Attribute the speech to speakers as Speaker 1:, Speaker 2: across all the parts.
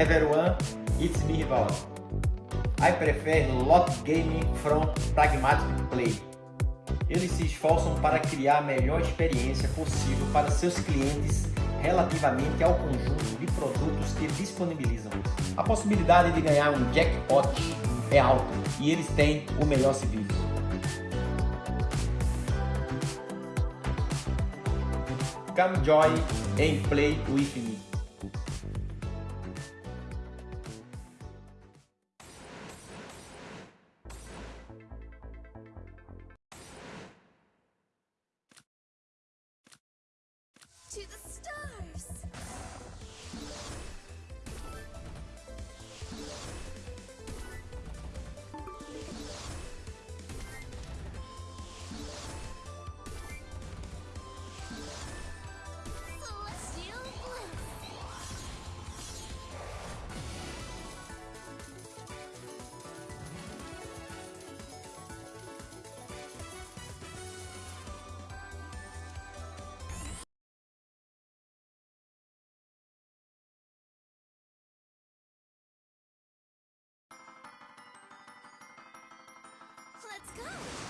Speaker 1: Everyone, it's me Rivaldo. I prefer lot gaming from pragmatic play. Eles se esforçam para criar a melhor experiência possível para seus clientes relativamente ao conjunto de produtos que disponibilizam. A possibilidade de ganhar um jackpot é alta e eles têm o melhor serviço. Come join and play with me.
Speaker 2: Let's go!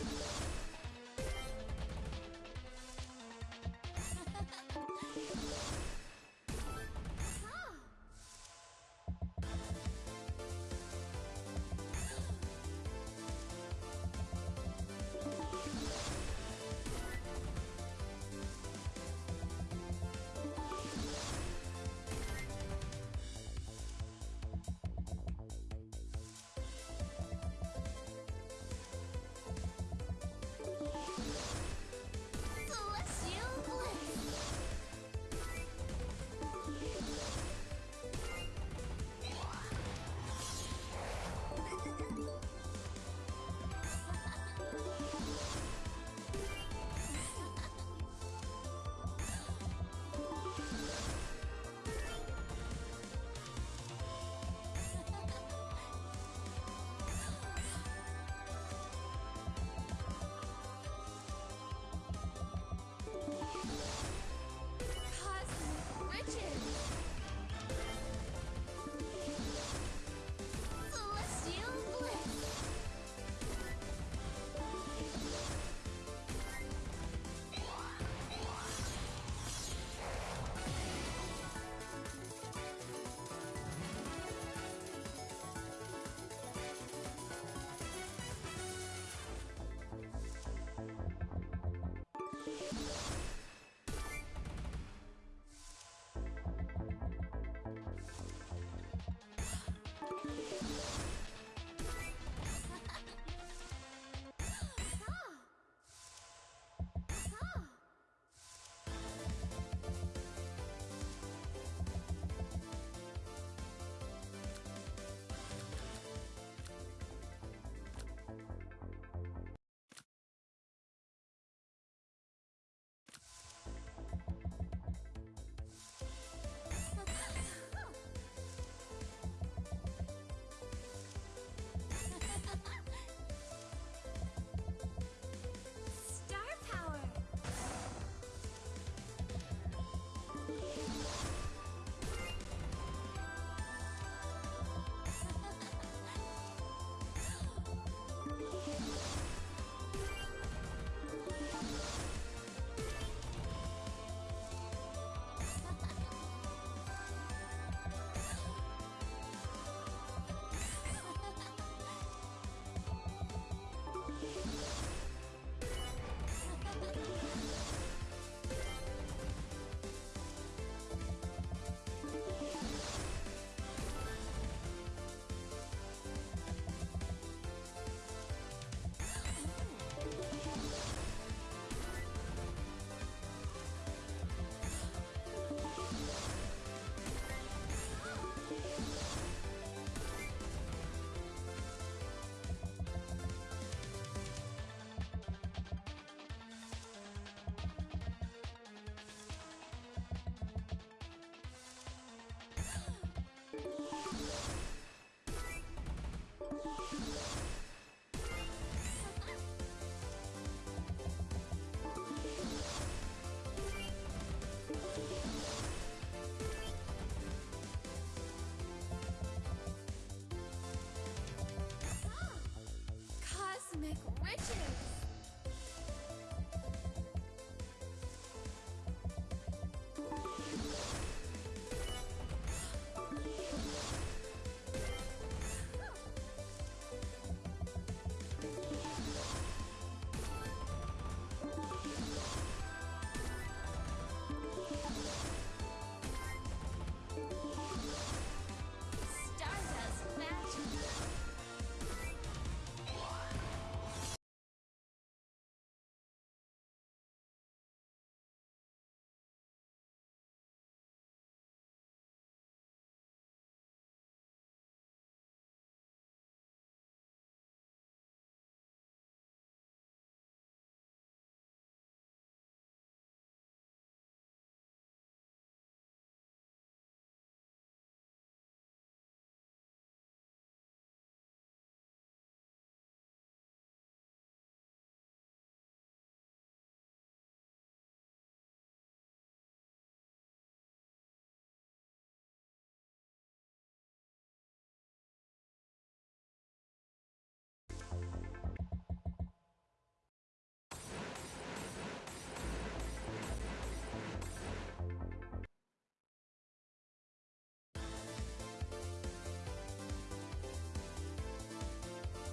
Speaker 2: Ha ha ha! you